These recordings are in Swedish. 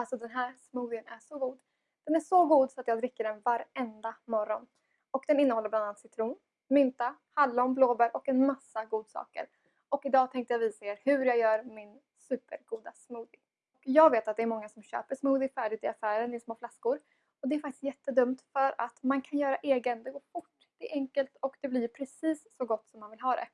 Alltså den här smoothien är så god. Den är så god så att jag dricker den varenda morgon. Och den innehåller bland annat citron, mynta, hallon, blåbär och en massa godsaker. Och idag tänkte jag visa er hur jag gör min supergoda smoothie. Jag vet att det är många som köper smoothie färdigt i affären i små flaskor. Och det är faktiskt jättedumt för att man kan göra egen, det går fort, det är enkelt och det blir precis så gott som man vill ha det.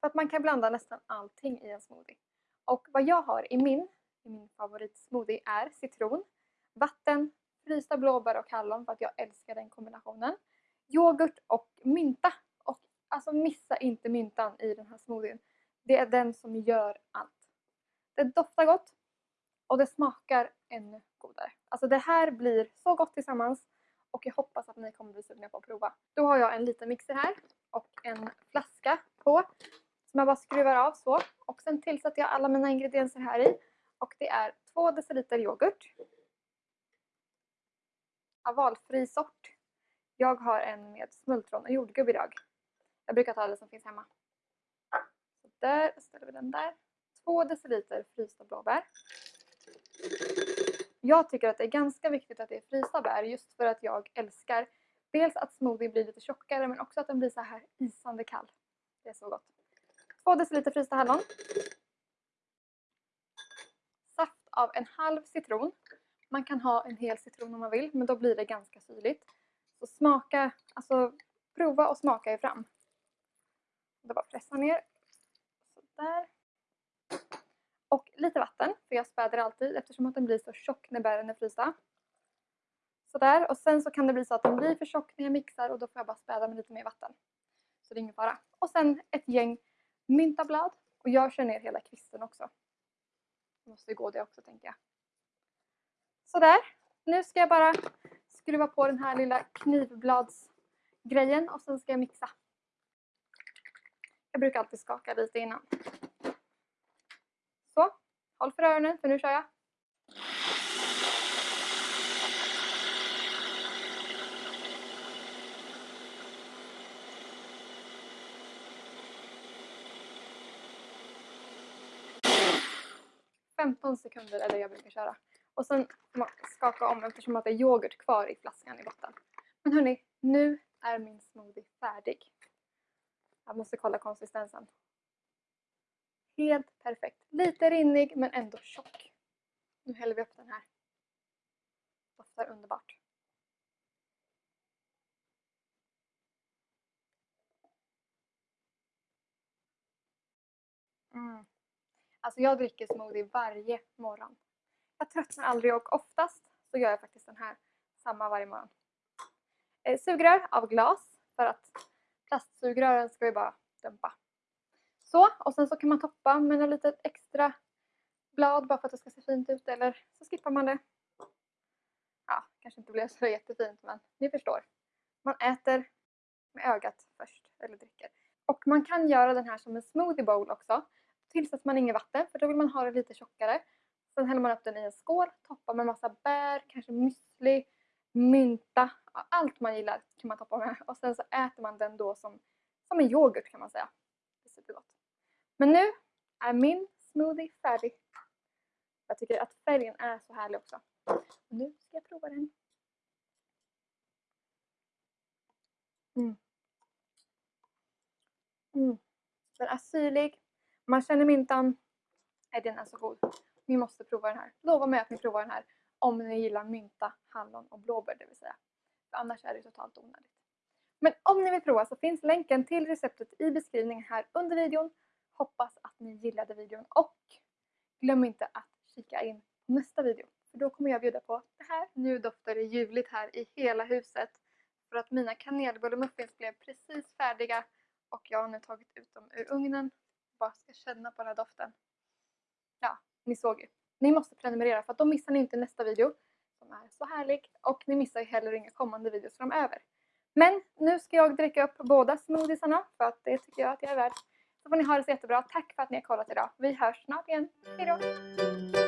För att man kan blanda nästan allting i en smoothie. Och vad jag har i min, i min favoritsmoothie är citron, vatten, frysta blåbär och hallon för att jag älskar den kombinationen. Yoghurt och mynta. Och alltså missa inte myntan i den här smoothien. Det är den som gör allt. Det doftar gott och det smakar ännu godare. Alltså det här blir så gott tillsammans och jag hoppas att ni kommer bli sugna på att prova. Då har jag en liten mixer här och en flaska på som jag bara skruvar av så. Och sen tillsätter jag alla mina ingredienser här i och det är 2 deciliter yoghurt. Av valfri sort. Jag har en med smultron och jordgubb idag. Jag brukar ta det som finns hemma. Så där ställer vi den där. 2 deciliter frysta blåbär. Jag tycker att det är ganska viktigt att det är frysta bär just för att jag älskar dels att smoothie blir lite tjockare men också att den blir så här isande kall. Det är så gott. 2 deciliter frysta hallon. Av en halv citron. Man kan ha en hel citron om man vill men då blir det ganska syrligt. Så smaka, alltså prova och smaka er fram. Det bara pressa ner. Sådär. Och lite vatten, för jag späder alltid eftersom att den blir så tjock när bären är frysta. Sådär, och sen så kan det bli så att den blir för tjock när jag mixar och då får jag bara späda med lite mer vatten. Så det är ingen fara. Och sen ett gäng myntablad och jag kör ner hela kvisten också. Det måste ju gå det också tänker jag. Sådär, nu ska jag bara skruva på den här lilla knivbladsgrejen och sen ska jag mixa. Jag brukar alltid skaka lite innan. Så, håll för öronen för nu kör jag. Femton sekunder är det jag brukar köra. Och sen får man skaka om eftersom att det är yoghurt kvar i flaskan i botten. Men hörni, nu är min smoothie färdig. Jag måste kolla konsistensen. Helt perfekt. Lite rinnig men ändå tjock. Nu häller vi upp den här. Doftar underbart. Mm. Alltså jag dricker smoothie varje morgon. Jag tröttnar aldrig och oftast så gör jag faktiskt den här samma varje morgon. Eh, sugrör av glas för att plastsugrören ska vi bara dämpa. Så, och sen så kan man toppa med en litet extra blad bara för att det ska se fint ut eller så skippar man det. Ja, kanske inte blev så jättefint men ni förstår. Man äter med ögat först eller dricker. Och man kan göra den här som en smoothie bowl också. Tillsätter man inget vatten för då vill man ha det lite tjockare. Sen häller man upp den i en skål, toppar med massa bär, kanske müsli, mynta, allt man gillar kan man toppa med. Och sen så äter man den då som, som en yoghurt kan man säga. Det är supergott. Men nu är min smoothie färdig. Jag tycker att färgen är så härlig också. Och nu ska jag prova den. Mm. Mm. Den är syrlig. Man känner myntan. Nej, den är så alltså god. Ni måste prova den här. Lova mig att ni provar den här om ni gillar mynta, hallon och blåbär det vill säga. För annars är det totalt onödigt. Men om ni vill prova så finns länken till receptet i beskrivningen här under videon. Hoppas att ni gillade videon och glöm inte att kika in nästa video. För då kommer jag bjuda på det här. Nu doftar det ljuvligt här i hela huset. För att mina kanelbullemuffins blev precis färdiga och jag har nu tagit ut dem ur ugnen. Bara ska känna på den här doften. Ja, ni såg ju. Ni måste prenumerera för att då missar ni inte nästa video som är så härlig och ni missar ju heller inga kommande videos framöver. Men nu ska jag dricka upp båda smoothiesarna för att det tycker jag att jag är värd. Så får ni ha det så jättebra. Tack för att ni har kollat idag. Vi hörs snart igen. Hejdå!